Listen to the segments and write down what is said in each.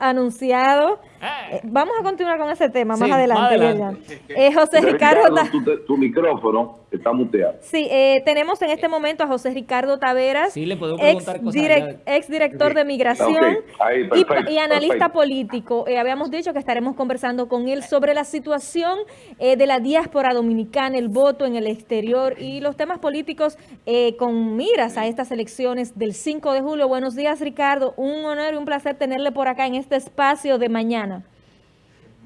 anunciado. Eh, vamos a continuar con ese tema más adelante. Eh, José Ricardo, tu, micrófono está muteado. Sí, eh, tenemos en este momento a José Ricardo Taveras, ex, director de Migración y, analista político. habíamos dicho que estaremos conversando con él sobre la situación de la diáspora dominicana, el voto en el exterior y los temas políticos con miras a estas elecciones del 5 de julio. Buenos días, Ricardo. Un honor y un placer tenerle por acá en este espacio de mañana.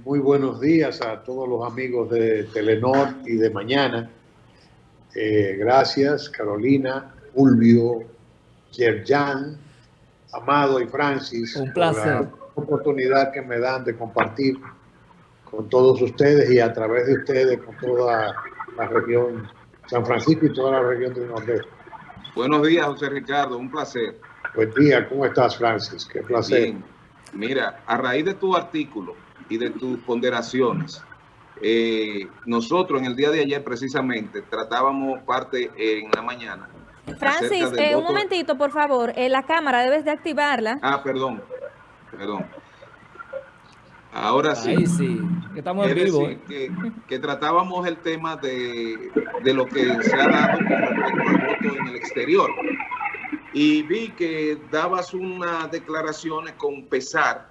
Muy buenos días a todos los amigos de Telenor y de mañana. Eh, gracias, Carolina, Fulvio, Yerjan, Amado y Francis. Un placer. Por la oportunidad que me dan de compartir con todos ustedes y a través de ustedes con toda la región San Francisco y toda la región del Nordeste. Buenos días, José Ricardo. Un placer. Buen día. ¿Cómo estás, Francis? Qué placer. Mira, a raíz de tu artículo y de tus ponderaciones, eh, nosotros en el día de ayer precisamente tratábamos parte en la mañana. Francis, eh, un momentito, por favor. Eh, la cámara debes de activarla. Ah, perdón, perdón. Ahora sí. Ahí sí, que estamos en vivo. que, que, tratábamos el tema de, de lo que se ha dado con respecto al voto en el exterior y vi que dabas unas declaraciones con pesar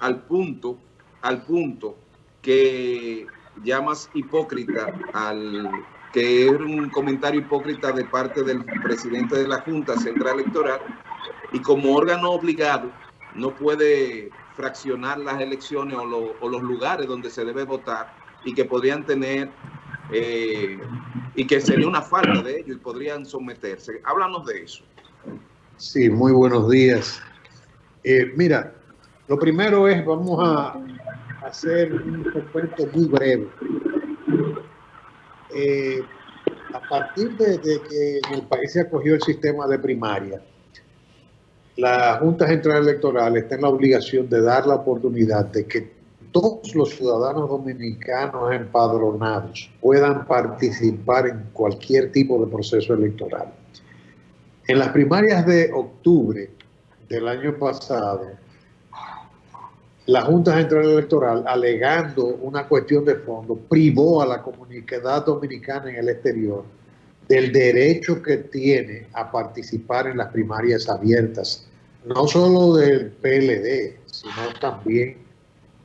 al punto, al punto que llamas hipócrita al que es un comentario hipócrita de parte del presidente de la Junta Central Electoral y como órgano obligado no puede fraccionar las elecciones o, los lugares donde se debe votar y que podrían tener eh, y que sería una falta de ello y podrían someterse. Háblanos de eso. Sí, muy buenos días. Eh, mira, lo primero es, vamos a hacer un recuento muy breve. Eh, a partir de, que en el país se acogió el sistema de primaria, la Junta Central Electoral está en la obligación de dar la oportunidad de que todos los ciudadanos dominicanos empadronados puedan participar en cualquier tipo de proceso electoral. En las primarias de octubre del año pasado, la Junta Central Electoral, alegando una cuestión de fondo, privó a la comunidad dominicana en el exterior del derecho que tiene a participar en las primarias abiertas, no solo del PLD, sino también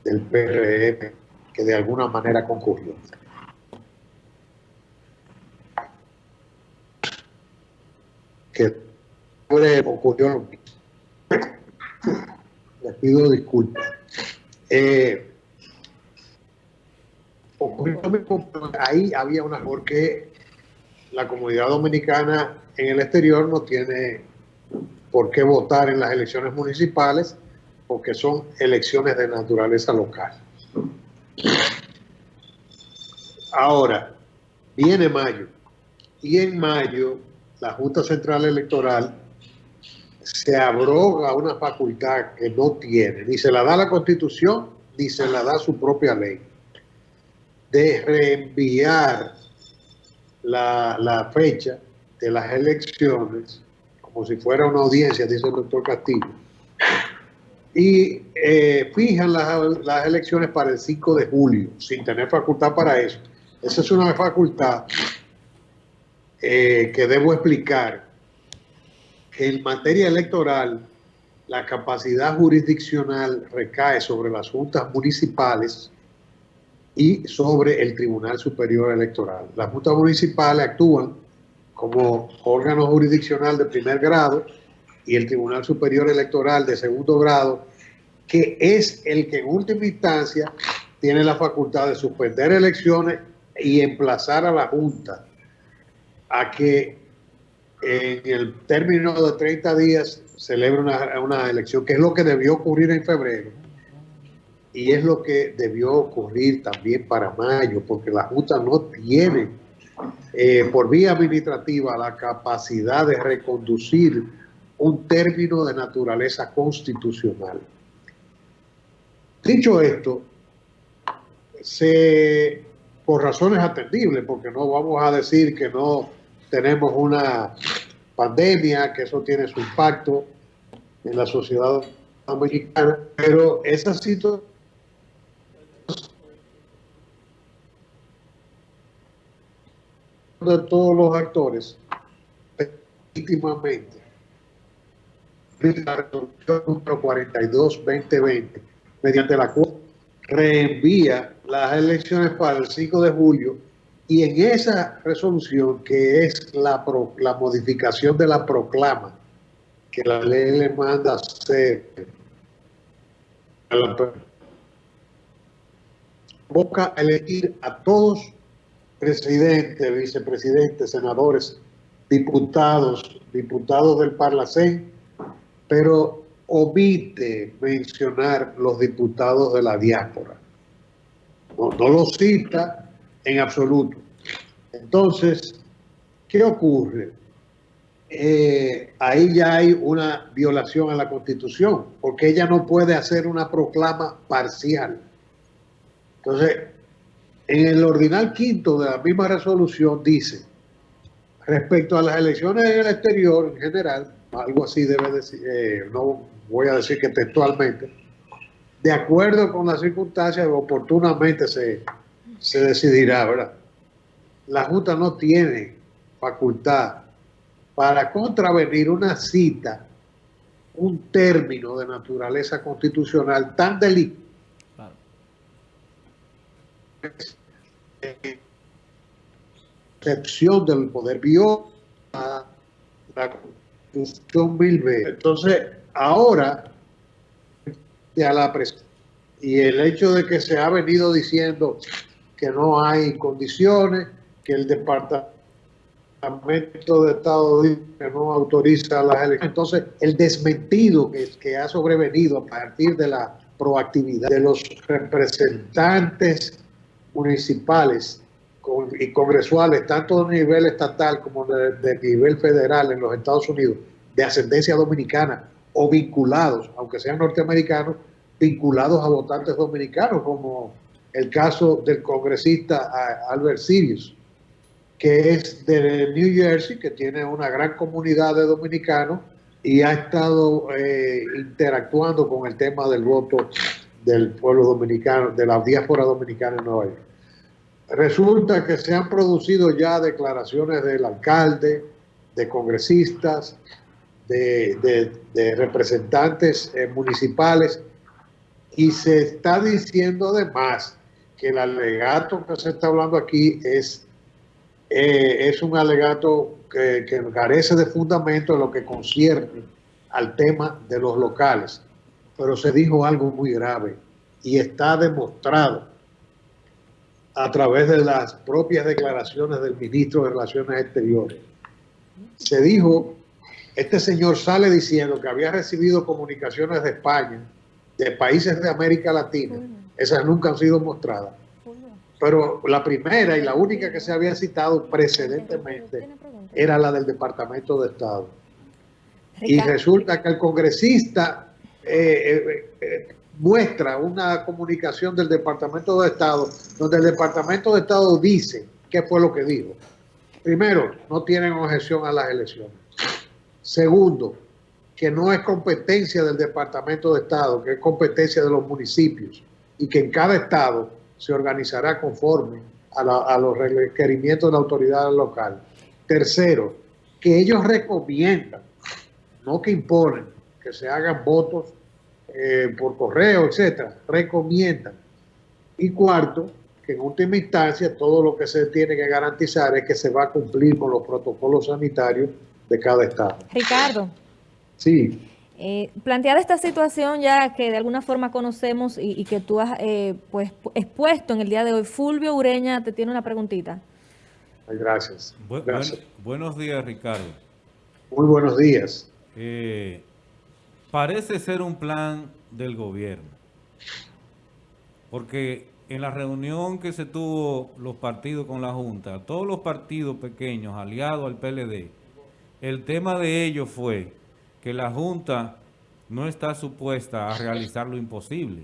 del PRM, que de alguna manera concurrió. Que ocurrió. Les pido disculpas. Eh, ahí había una, porque la comunidad dominicana en el exterior no tiene por qué votar en las elecciones municipales porque son elecciones de naturaleza local. Ahora, viene mayo y en mayo la Junta Central Electoral se abroga una facultad que no tiene, ni se la da la Constitución, ni se la da su propia ley, de reenviar la, fecha de las elecciones, como si fuera una audiencia, dice el doctor Castillo, y eh, fijan las, las elecciones para el 5 de julio, sin tener facultad para eso. Esa es una facultad eh, que debo explicar que en materia electoral la capacidad jurisdiccional recae sobre las juntas municipales y sobre el Tribunal Superior Electoral. Las juntas municipales actúan como órgano jurisdiccional de primer grado y el Tribunal Superior Electoral de segundo grado, que es el que en última instancia tiene la facultad de suspender elecciones y emplazar a la Junta a que en el término de 30 días celebre una, elección, que es lo que debió ocurrir en febrero y es lo que debió ocurrir también para mayo, porque la Junta no tiene eh, por vía administrativa la capacidad de reconducir un término de naturaleza constitucional. Dicho esto, se, por razones atendibles, porque no vamos a decir que no tenemos una pandemia, que eso tiene su impacto en la sociedad Dominicana, pero esa situación de todos los actores legítimamente la resolución número 42-2020 mediante la cual reenvía las elecciones para el 5 de julio y en esa resolución que es la, la modificación de la proclama que la ley le manda hacer a la boca a elegir a todos presidentes, vicepresidentes, senadores, diputados, diputados del Parlacén, pero omite mencionar los diputados de la diáspora. No, no lo cita en absoluto. Entonces, ¿qué ocurre? Eh, ahí ya hay una violación a la Constitución, porque ella no puede hacer una proclama parcial. Entonces, en el ordinal quinto de la misma resolución dice, respecto a las elecciones en el exterior en general, algo así debe decir, eh, no voy a decir que textualmente, de acuerdo con las circunstancias, oportunamente se, se decidirá, ¿verdad? La Junta no tiene facultad para contravenir una cita, un término de naturaleza constitucional tan delicado. Excepción del poder viola la Constitución mil veces. Entonces, ahora, a la y el hecho de que se ha venido diciendo que no hay condiciones, que el departamento de Estado que no autoriza las elecciones. Entonces, el desmentido que, que ha sobrevenido a partir de la proactividad de los representantes municipales y congresuales, tanto de nivel estatal como de, nivel federal en los Estados Unidos, de ascendencia dominicana o vinculados, aunque sean norteamericanos, vinculados a votantes dominicanos, como el caso del congresista Albert Sirius, que es de New Jersey, que tiene una gran comunidad de dominicanos y ha estado eh, interactuando con el tema del voto del pueblo dominicano, de la diáspora dominicana en Nueva York. Resulta que se han producido ya declaraciones del alcalde, de congresistas, de, representantes eh, municipales, y se está diciendo además que el alegato que se está hablando aquí es eh, es un alegato que, carece de fundamento en lo que concierne al tema de los locales. Pero se dijo algo muy grave y está demostrado a través de las propias declaraciones del ministro de Relaciones Exteriores. Se dijo, este señor sale diciendo que había recibido comunicaciones de España, de países de América Latina, esas nunca han sido mostradas, pero la primera y la única que se había citado precedentemente era la del Departamento de Estado. Y resulta que el congresista eh, eh, eh, muestra una comunicación del Departamento de Estado, donde el Departamento de Estado dice qué fue lo que dijo. Primero, no tienen objeción a las elecciones. Segundo, que no es competencia del Departamento de Estado, que es competencia de los municipios y que en cada estado se organizará conforme a, los requerimientos de la autoridad local. Tercero, que ellos recomiendan, no que imponen, que se hagan votos eh, por correo, etcétera, recomiendan. Y cuarto, que en última instancia todo lo que se tiene que garantizar es que se va a cumplir con los protocolos sanitarios de cada estado. Ricardo. Sí. Eh, planteada esta situación ya que de alguna forma conocemos y, que tú has eh, pues, expuesto en el día de hoy, Fulvio Ureña te tiene una preguntita. Gracias. buenos días, Ricardo. Muy buenos días. Eh, parece ser un plan del gobierno, porque en la reunión que se tuvo los partidos con la Junta, todos los partidos pequeños aliados al PLD, el tema de ellos fue que la Junta no está supuesta a realizar lo imposible.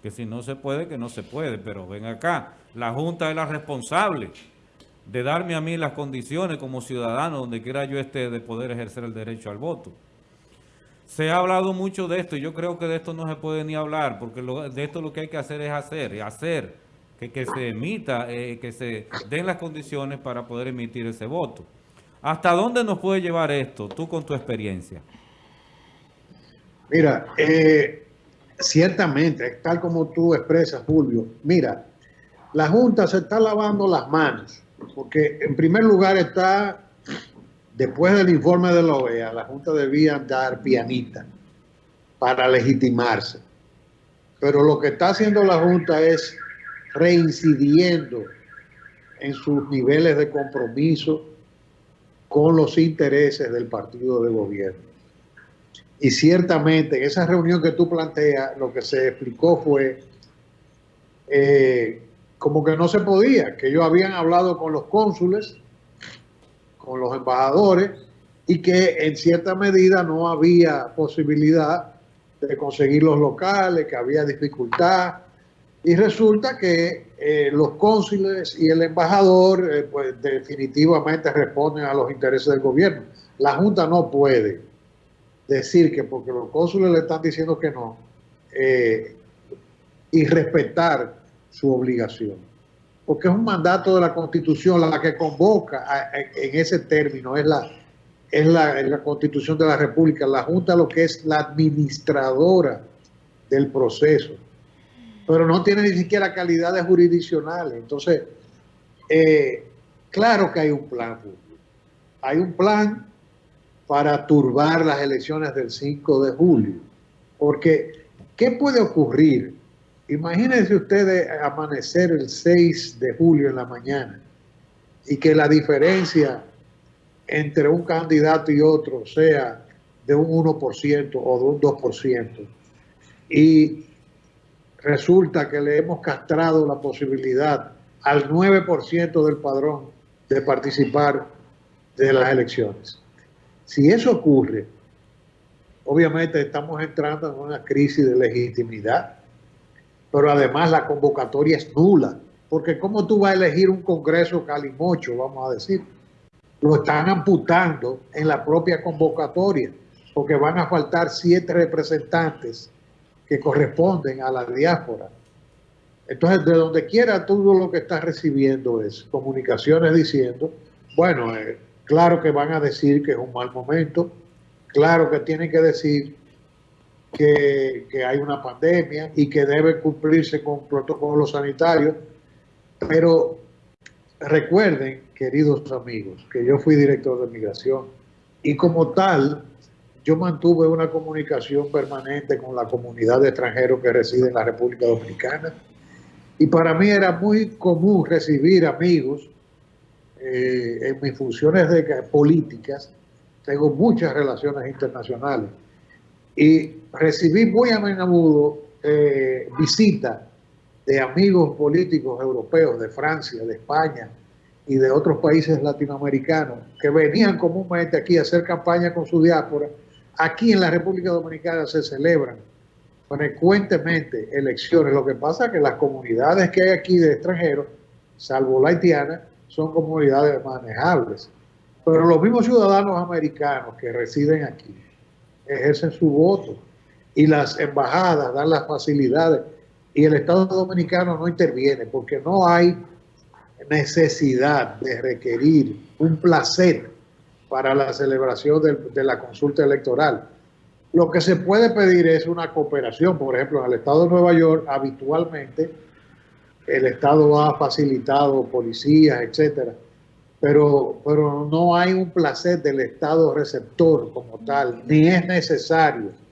Que si no se puede, que no se puede. Pero ven acá, la Junta es la responsable de darme a mí las condiciones como ciudadano donde quiera yo esté de poder ejercer el derecho al voto. se ha hablado mucho de esto y yo creo que de esto no se puede ni hablar, porque de esto lo que hay que hacer es hacer, hacer que, que se emita, eh, que se den las condiciones para poder emitir ese voto. ¿Hasta dónde nos puede llevar esto, tú con tu experiencia? Mira, eh, ciertamente, tal como tú expresas, Julio, mira, la Junta se está lavando las manos, porque en primer lugar está Después del informe de la OEA, la Junta debía dar pianita para legitimarse. Pero lo que está haciendo la Junta es reincidiendo en sus niveles de compromiso con los intereses del partido de gobierno. Y ciertamente en esa reunión que tú planteas, lo que se explicó fue eh, como que no se podía, que ellos habían hablado con los cónsules con los embajadores y que en cierta medida no había posibilidad de conseguir los locales, que había dificultad. Y resulta que eh, los cónsules y el embajador eh, pues definitivamente responden a los intereses del gobierno. La Junta no puede decir que porque los cónsules le están diciendo que no eh, y respetar su obligación. Porque es un mandato de la Constitución, la que convoca en ese término, es la, es la, Constitución de la República, la Junta lo que es la administradora del proceso, pero no tiene ni siquiera calidades jurisdiccionales. Entonces, eh, claro que hay un plan, hay un plan para turbar las elecciones del 5 de julio, porque ¿qué puede ocurrir Imagínense ustedes amanecer el 6 de julio en la mañana y que la diferencia entre un candidato y otro sea de un 1% o de un 2%. Y resulta que le hemos castrado la posibilidad al 9% del padrón de participar de las elecciones. Si eso ocurre, obviamente estamos entrando en una crisis de legitimidad pero además la convocatoria es nula, porque ¿cómo tú vas a elegir un Congreso calimocho, vamos a decir? Lo están amputando en la propia convocatoria, porque van a faltar siete representantes que corresponden a la diáspora. Entonces, de donde quiera, todo lo que estás recibiendo es comunicaciones diciendo, bueno, eh, claro que van a decir que es un mal momento, claro que tienen que decir que, hay una pandemia y que debe cumplirse con protocolos sanitarios, pero recuerden, queridos amigos, que yo fui director de migración y como tal, yo mantuve una comunicación permanente con la comunidad de extranjeros que reside en la República Dominicana. Y para mí era muy común recibir amigos eh, en mis funciones de políticas, tengo muchas relaciones internacionales y recibí muy a menudo eh, visitas de amigos políticos europeos de Francia, de España y de otros países latinoamericanos que venían comúnmente aquí a hacer campaña con su diáspora. Aquí en la República Dominicana se celebran frecuentemente elecciones. Lo que pasa es que las comunidades que hay aquí de extranjeros, salvo la haitiana, son comunidades manejables. Pero los mismos ciudadanos americanos que residen aquí ejercen su voto y las embajadas dan las facilidades y el Estado Dominicano no interviene porque no hay necesidad de requerir un placer para la celebración de, la consulta electoral. Lo que se puede pedir es una cooperación, por ejemplo, en el Estado de Nueva York habitualmente el Estado ha facilitado policías, etcétera, pero, pero no hay un placer del Estado receptor como tal, ni es necesario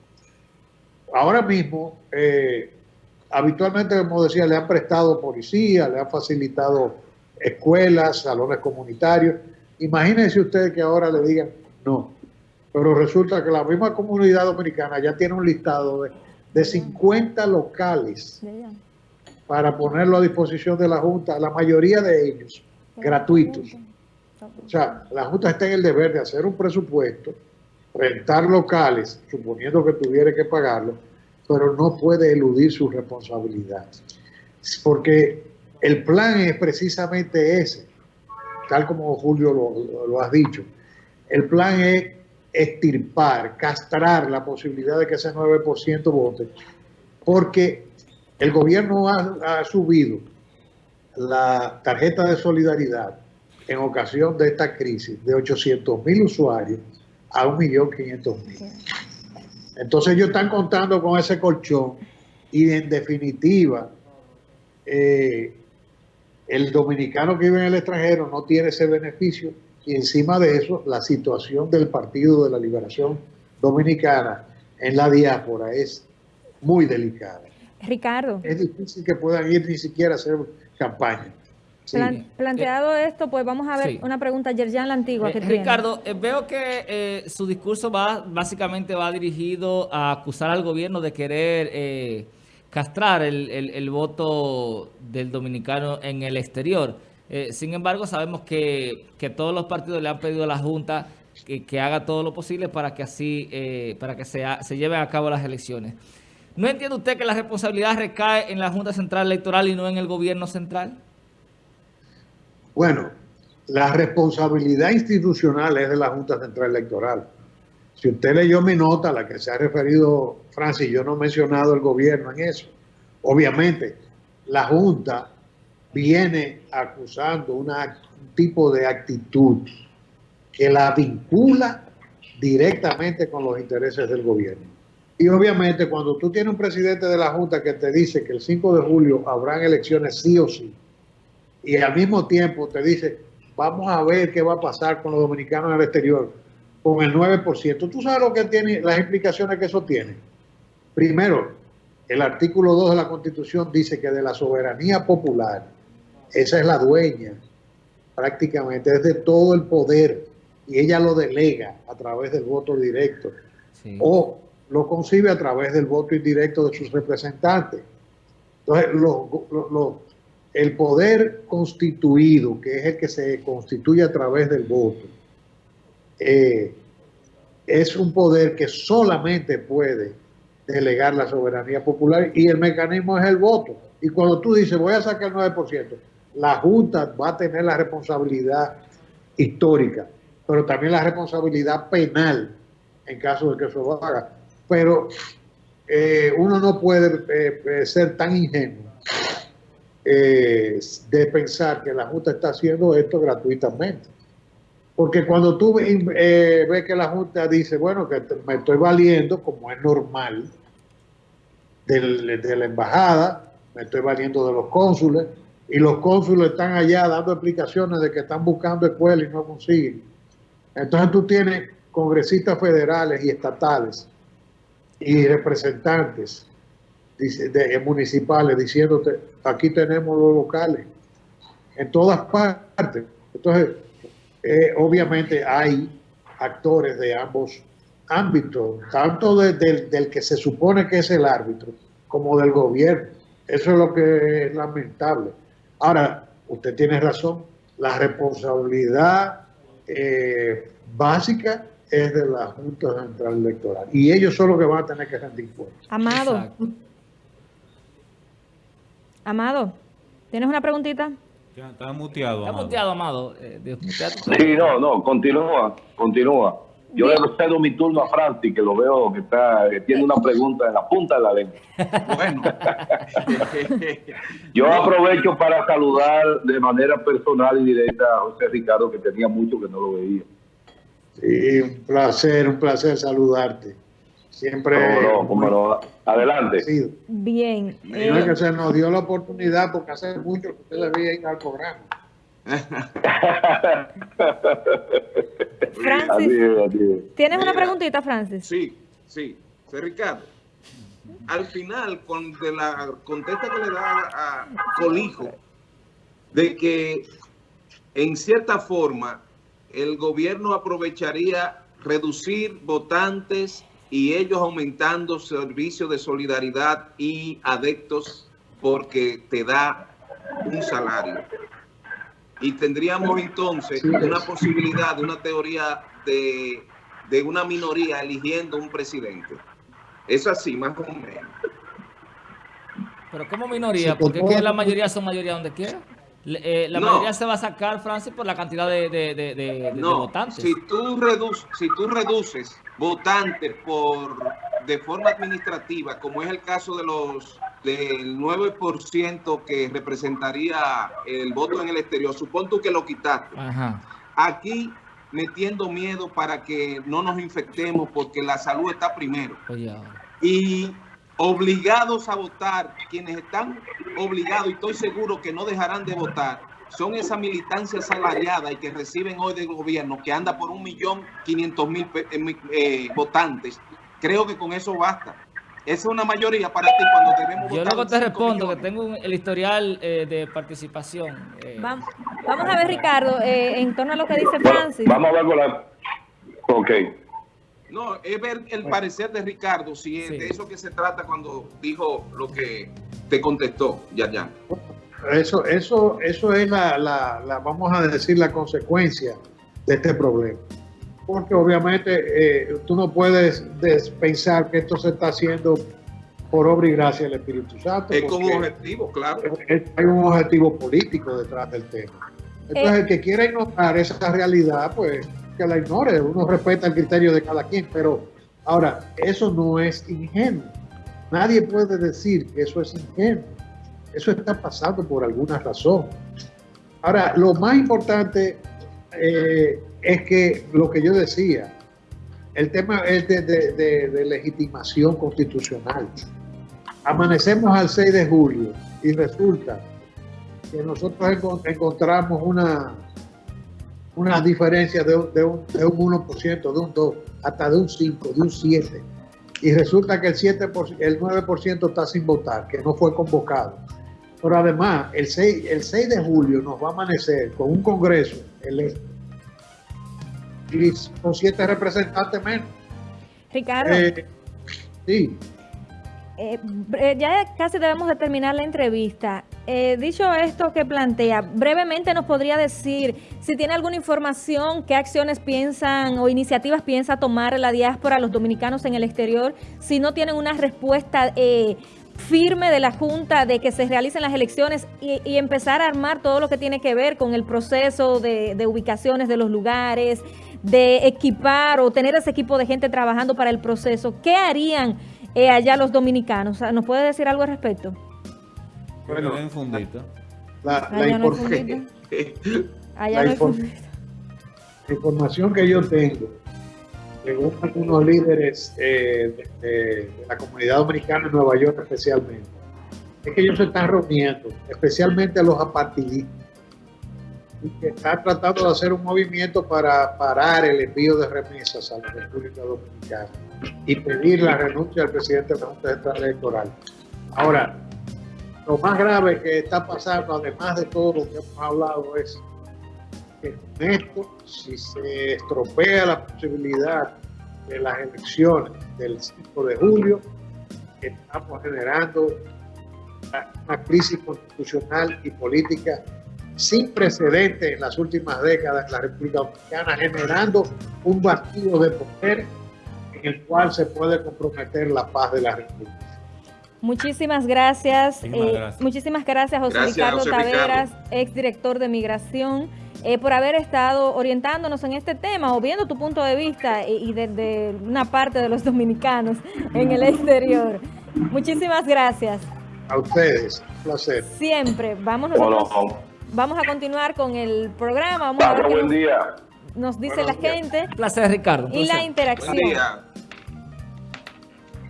ahora mismo, eh, habitualmente, como decía, le han prestado policía, le han facilitado escuelas, salones comunitarios. Imagínense ustedes que ahora le digan no. Pero resulta que la misma comunidad dominicana ya tiene un listado de, de 50 locales para ponerlo a disposición de la Junta, la mayoría de ellos gratuitos. O sea, la Junta está en el deber de hacer un presupuesto rentar locales, suponiendo que tuviera que pagarlo, pero no puede eludir su responsabilidad. Porque el plan es precisamente ese, tal como Julio lo, lo ha dicho. El plan es estirpar, castrar la posibilidad de que ese 9% vote, porque el gobierno ha, subido la tarjeta de solidaridad en ocasión de esta crisis de 800 mil usuarios a 1.500.000. Entonces ellos están contando con ese colchón y en definitiva eh, el dominicano que vive en el extranjero no tiene ese beneficio y encima de eso la situación del Partido de la Liberación Dominicana en la diáspora es muy delicada. Ricardo. Es difícil que puedan ir ni siquiera a hacer campaña. planteado esto, pues vamos a ver una pregunta, Yerjan la Antigua. Eh, Ricardo, eh, veo que eh, su discurso va básicamente va dirigido a acusar al gobierno de querer castrar el, voto del dominicano en el exterior. sin embargo, sabemos que, todos los partidos le han pedido a la Junta que, haga todo lo posible para que así, para que se, se lleven a cabo las elecciones. ¿No entiende usted que la responsabilidad recae en la Junta Central Electoral y no en el gobierno central? Bueno, la responsabilidad institucional es de la Junta Central Electoral. Si usted leyó mi nota, a la que se ha referido Francis, yo no he mencionado el gobierno en eso. Obviamente, la Junta viene acusando un tipo de actitud que la vincula directamente con los intereses del gobierno. Y obviamente cuando tú tienes un presidente de la Junta que te dice que el 5 de julio habrán elecciones sí o sí, y al mismo tiempo te dice, vamos a ver qué va a pasar con los dominicanos en el exterior, con el 9%. ¿Tú sabes lo que tiene, las implicaciones que eso tiene? Primero, el artículo 2 de la Constitución dice que de la soberanía popular, esa es la dueña, prácticamente, es de todo el poder, y ella lo delega a través del voto directo. O lo concibe a través del voto indirecto de sus representantes. Entonces, el poder constituido, que es el que se constituye a través del voto, eh, es un poder que solamente puede delegar la soberanía popular y el mecanismo es el voto. Y cuando tú dices, voy a sacar el 9%, la Junta va a tener la responsabilidad histórica, pero también la responsabilidad penal en caso de que eso lo haga pero eh, uno no puede eh, eh, ser tan ingenuo de pensar que la Junta está haciendo esto gratuitamente. Porque cuando tú ves que la Junta dice, bueno, que me estoy valiendo, como es normal, de la embajada, me estoy valiendo de los cónsules, y los cónsules están allá dando explicaciones de que están buscando escuelas y no consiguen. Entonces tú tienes congresistas federales y estatales y representantes de, municipales diciéndote, aquí tenemos los locales, en todas partes. Entonces, eh, obviamente hay actores de ambos ámbitos, tanto del que se supone que es el árbitro, como del gobierno. Eso es lo que es lamentable. Ahora, usted tiene razón, la responsabilidad eh, básica es de la Junta Central Electoral. Y ellos son los que van a tener que rendir cuentas. Amado. Amado, ¿tienes una preguntita? Ya, está muteado, Está muteado, Amado. Eh, sí, no, no, continúa, continúa. Yo le cedo mi turno a Francis, que lo veo que está tiene una pregunta en la punta de la lengua. Bueno. Yo aprovecho para saludar de manera personal y directa a José Ricardo, que tenía mucho que no lo veía. Sí, un placer, un placer saludarte. Siempre. Adelante. Bien. Eh, que se nos dio la oportunidad porque hace mucho que usted debía ir al programa. Francis, ¿tienes una preguntita, Francis? Sí, sí. Soy Ricardo. Al final, con de la contesta que le da a Colijo, de que en cierta forma el gobierno aprovecharía reducir votantes y ellos aumentando servicios de solidaridad y adeptos porque te da un salario. Y tendríamos entonces una posibilidad de una teoría de, de una minoría eligiendo un presidente. Es así, más o menos. Pero ¿cómo minoría? Porque la mayoría son mayoría donde quiera. Eh, la mayoría se va a sacar, Francis, por la cantidad de, de, votantes. Si tú, reduces, si tú reduces votantes por de forma administrativa, como es el caso de los del 9% que representaría el voto en el exterior, supón tú que lo quitaste. Aquí metiendo miedo para que no nos infectemos porque la salud está primero. Y obligados a votar, quienes están obligados y estoy seguro que no dejarán de votar, son esa militancia salariada y que reciben hoy del gobierno, que anda por un millón quinientos mil eh, eh, votantes. Creo que con eso basta. Esa es una mayoría para ti cuando debemos Yo luego te respondo que tengo el historial eh, de participación. Vamos, vamos, a ver, Ricardo, en torno a lo que dice Francis. Vamos a ver con la... Ok. No, es ver el parecer de Ricardo, si es de eso que se trata cuando dijo lo que te contestó, ya, ya. Eso, eso, eso es la, la, vamos a decir, la consecuencia de este problema. Porque obviamente eh, tú no puedes pensar que esto se está haciendo por obra y gracia del Espíritu Santo. Es con objetivo, claro. hay un objetivo político detrás del tema. Entonces, el que quiera ignorar esa realidad, pues la ignore, uno respeta el criterio de cada quien, pero ahora, eso no es ingenuo. Nadie puede decir que eso es ingenuo. Eso está pasando por alguna razón. Ahora, lo más importante eh, es que lo que yo decía, el tema es de, legitimación constitucional. Amanecemos al 6 de julio y resulta que nosotros encontramos una, una diferencia de, de, un, de un 1%, de un 2%, hasta de un 5%, de un 7%. Y resulta que el, 7%, el 9% está sin votar, que no fue convocado. Pero además, el 6, el 6 de julio nos va a amanecer con un congreso electo y con siete representantes menos. Ricardo. Eh, sí. Eh, eh, ya casi debemos de terminar la entrevista. Eh, dicho esto que plantea, brevemente nos podría decir si tiene alguna información, qué acciones piensan o iniciativas piensa tomar la diáspora, los dominicanos en el exterior, si no tienen una respuesta firme de la Junta de que se realicen las elecciones y, empezar a armar todo lo que tiene que ver con el proceso de ubicaciones de los lugares, de equipar o tener ese equipo de gente trabajando para el proceso. ¿Qué harían? Eh, allá los dominicanos. ¿Nos puede decir algo al respecto? Bueno, en fundita. La, la, información que yo tengo, según algunos líderes eh, de, la comunidad dominicana en Nueva York especialmente, es que ellos se están reuniendo, especialmente a los apartidistas, y que están tratando de hacer un movimiento para parar el envío de remesas a la República Dominicana y pedir la renuncia del presidente de la Junta Central Electoral. Ahora, lo más grave que está pasando, además de todo lo que hemos hablado, es que con esto, si se estropea la posibilidad de las elecciones del 5 de julio, estamos generando una crisis constitucional y política sin precedentes en las últimas décadas en la República Dominicana, generando un vacío de poder en el cual se puede comprometer la paz de la República. Muchísimas gracias. Eh, muchísimas gracias, José Ricardo Taveras, exdirector de Migración, eh, por haber estado orientándonos en este tema o viendo tu punto de vista y, desde una parte de los dominicanos en el exterior. Muchísimas gracias. A ustedes, un placer. Siempre. Vamos nosotros, vamos a continuar con el programa. Vamos a ver buen día. Nos dice la gente. placer, Ricardo. Y la interacción.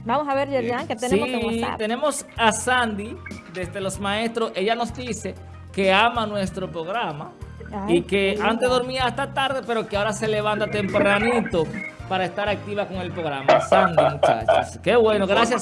Vamos a ver, Yerjan, que tenemos en WhatsApp. tenemos a Sandy, desde Los Maestros. Ella nos dice que ama nuestro programa y que antes dormía hasta tarde, pero que ahora se levanta tempranito para estar activa con el programa. Sandy, muchachos. Qué bueno, gracias.